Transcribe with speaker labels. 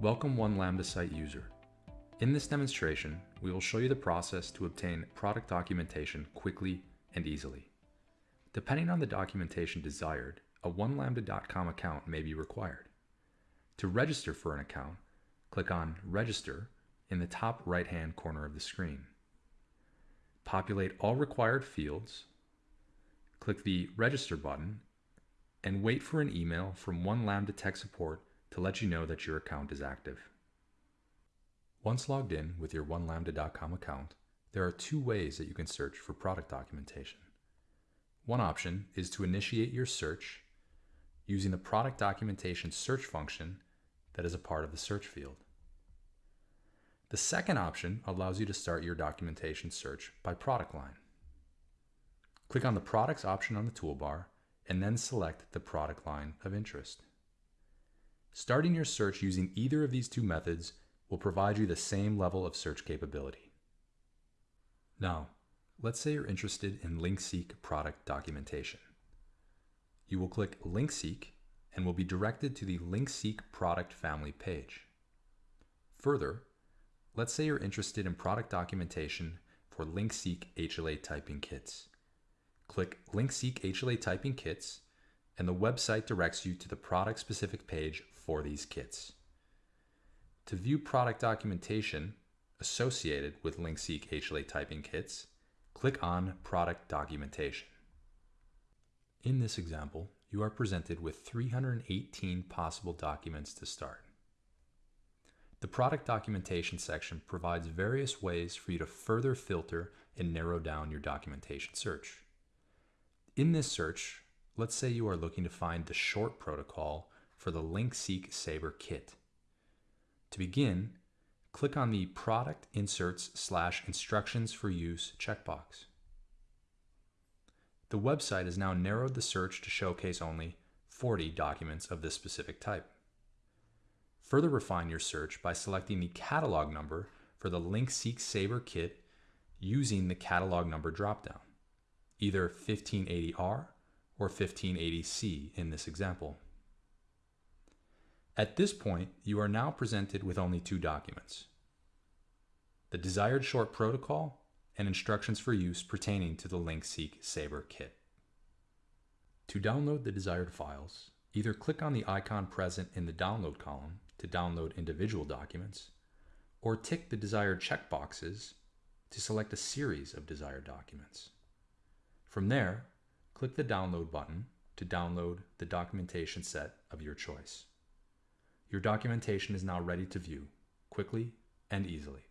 Speaker 1: Welcome One Lambda site user. In this demonstration, we will show you the process to obtain product documentation quickly and easily. Depending on the documentation desired, a onelambda.com account may be required. To register for an account, click on Register in the top right-hand corner of the screen. Populate all required fields, click the Register button, and wait for an email from One Lambda Tech Support to let you know that your account is active. Once logged in with your onelambda.com account, there are two ways that you can search for product documentation. One option is to initiate your search using the product documentation search function that is a part of the search field. The second option allows you to start your documentation search by product line. Click on the Products option on the toolbar and then select the product line of interest. Starting your search using either of these two methods will provide you the same level of search capability. Now, let's say you're interested in LinkSeq product documentation. You will click LinkSeq and will be directed to the LinkSeq product family page. Further, let's say you're interested in product documentation for LinkSeq HLA typing kits. Click LinkSeek HLA typing kits and the website directs you to the product specific page for these kits. To view product documentation associated with LinkSeq HLA typing kits, click on Product Documentation. In this example, you are presented with 318 possible documents to start. The product documentation section provides various ways for you to further filter and narrow down your documentation search. In this search, let's say you are looking to find the short protocol for the LinkSeq Saber kit. To begin, click on the Product Inserts slash Instructions for Use checkbox. The website has now narrowed the search to showcase only 40 documents of this specific type. Further refine your search by selecting the catalog number for the LinkSeq Saber kit using the catalog number dropdown, either 1580R or 1580C in this example. At this point, you are now presented with only two documents. The desired short protocol and instructions for use pertaining to the LinkSeq Saber kit. To download the desired files, either click on the icon present in the download column to download individual documents, or tick the desired checkboxes to select a series of desired documents. From there, click the download button to download the documentation set of your choice. Your documentation is now ready to view quickly and easily.